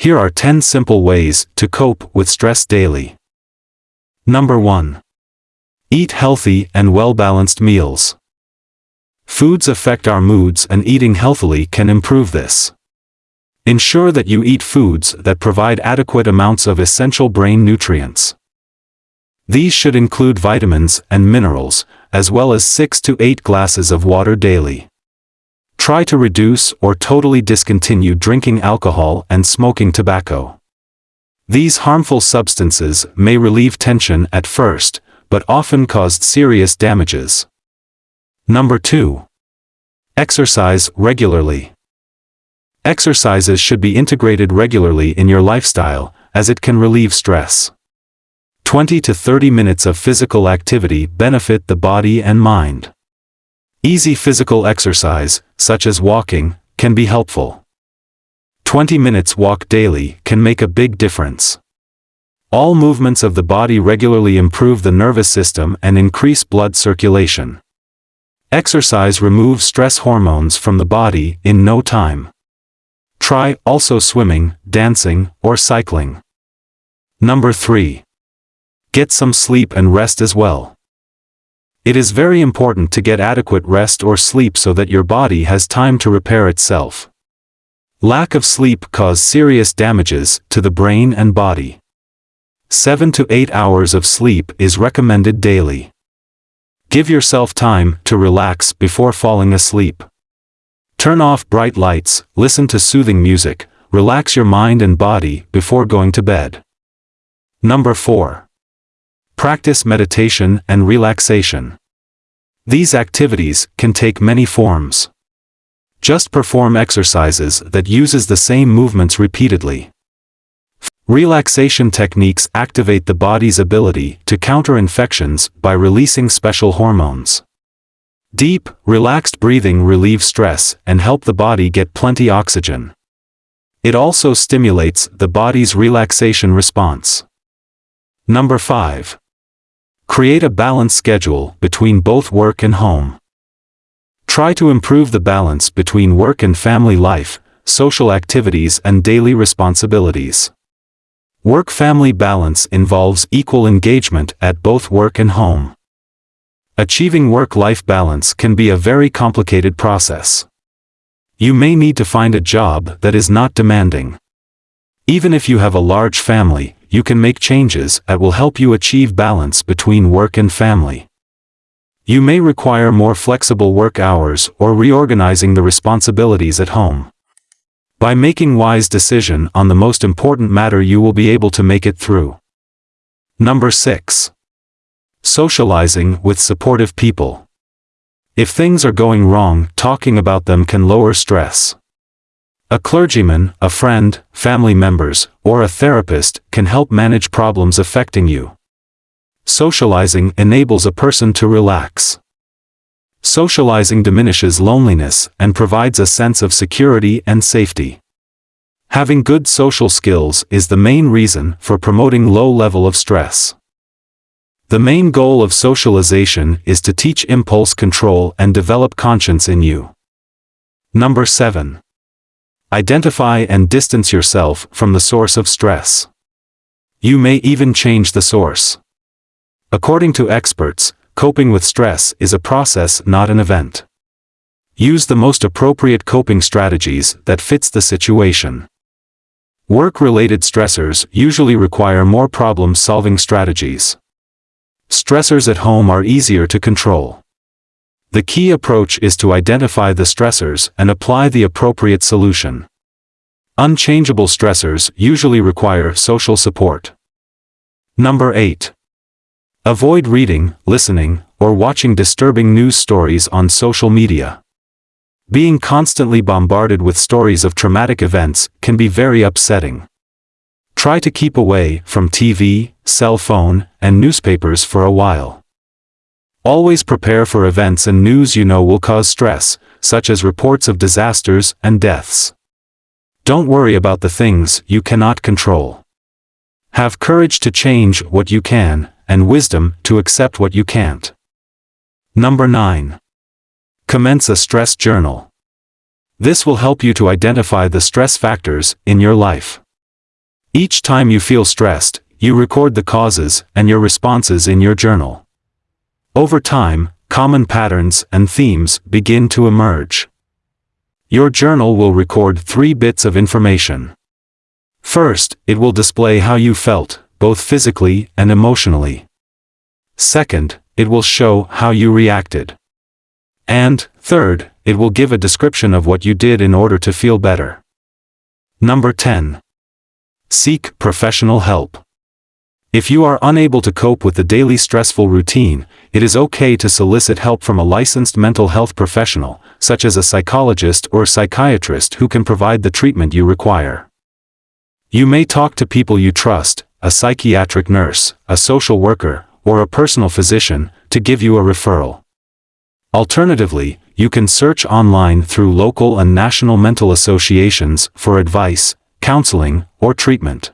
Here are 10 simple ways to cope with stress daily. Number 1. Eat healthy and well-balanced meals. Foods affect our moods and eating healthily can improve this. Ensure that you eat foods that provide adequate amounts of essential brain nutrients. These should include vitamins and minerals, as well as 6 to 8 glasses of water daily. Try to reduce or totally discontinue drinking alcohol and smoking tobacco. These harmful substances may relieve tension at first, but often cause serious damages. Number 2. Exercise regularly. Exercises should be integrated regularly in your lifestyle, as it can relieve stress. 20 to 30 minutes of physical activity benefit the body and mind. Easy physical exercise, such as walking, can be helpful. 20 minutes walk daily can make a big difference. All movements of the body regularly improve the nervous system and increase blood circulation. Exercise removes stress hormones from the body in no time. Try also swimming, dancing, or cycling. Number 3. Get some sleep and rest as well. It is very important to get adequate rest or sleep so that your body has time to repair itself. Lack of sleep cause serious damages to the brain and body. 7 to 8 hours of sleep is recommended daily. Give yourself time to relax before falling asleep. Turn off bright lights, listen to soothing music, relax your mind and body before going to bed. Number 4. Practice meditation and relaxation. These activities can take many forms. Just perform exercises that uses the same movements repeatedly. Relaxation techniques activate the body's ability to counter infections by releasing special hormones. Deep, relaxed breathing relieves stress and help the body get plenty oxygen. It also stimulates the body's relaxation response. Number 5. Create a balanced schedule between both work and home. Try to improve the balance between work and family life, social activities and daily responsibilities. Work-family balance involves equal engagement at both work and home. Achieving work-life balance can be a very complicated process. You may need to find a job that is not demanding. Even if you have a large family, you can make changes that will help you achieve balance between work and family. You may require more flexible work hours or reorganizing the responsibilities at home. By making wise decision on the most important matter you will be able to make it through. Number 6. Socializing with supportive people. If things are going wrong, talking about them can lower stress. A clergyman, a friend, family members, or a therapist can help manage problems affecting you. Socializing enables a person to relax. Socializing diminishes loneliness and provides a sense of security and safety. Having good social skills is the main reason for promoting low level of stress. The main goal of socialization is to teach impulse control and develop conscience in you. Number 7. Identify and distance yourself from the source of stress. You may even change the source. According to experts, coping with stress is a process not an event. Use the most appropriate coping strategies that fits the situation. Work-related stressors usually require more problem-solving strategies. Stressors at home are easier to control. The key approach is to identify the stressors and apply the appropriate solution. Unchangeable stressors usually require social support. Number 8. Avoid reading, listening, or watching disturbing news stories on social media. Being constantly bombarded with stories of traumatic events can be very upsetting. Try to keep away from TV, cell phone, and newspapers for a while. Always prepare for events and news you know will cause stress, such as reports of disasters and deaths. Don't worry about the things you cannot control. Have courage to change what you can, and wisdom to accept what you can't. Number 9. Commence a stress journal. This will help you to identify the stress factors in your life. Each time you feel stressed, you record the causes and your responses in your journal. Over time, common patterns and themes begin to emerge. Your journal will record three bits of information. First, it will display how you felt, both physically and emotionally. Second, it will show how you reacted. And, third, it will give a description of what you did in order to feel better. Number 10. Seek professional help. If you are unable to cope with the daily stressful routine, it is okay to solicit help from a licensed mental health professional, such as a psychologist or psychiatrist who can provide the treatment you require. You may talk to people you trust, a psychiatric nurse, a social worker, or a personal physician, to give you a referral. Alternatively, you can search online through local and national mental associations for advice, counseling, or treatment.